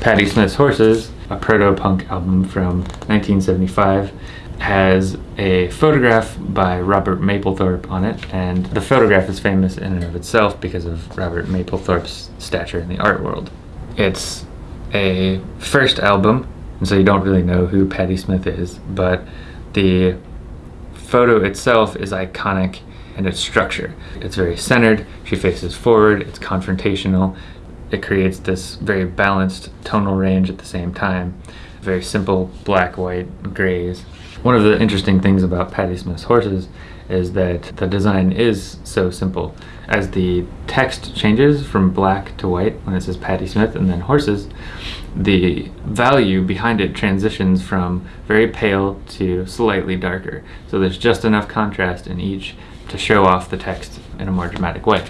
Patti Smith's Horses, a proto-punk album from 1975, has a photograph by Robert Mapplethorpe on it, and the photograph is famous in and of itself because of Robert Mapplethorpe's stature in the art world. It's a first album, and so you don't really know who Patti Smith is, but the photo itself is iconic in its structure. It's very centered, she faces forward, it's confrontational, it creates this very balanced tonal range at the same time. Very simple black, white, grays. One of the interesting things about Patti Smith's horses is that the design is so simple. As the text changes from black to white when it says Patti Smith and then horses, the value behind it transitions from very pale to slightly darker. So there's just enough contrast in each to show off the text in a more dramatic way.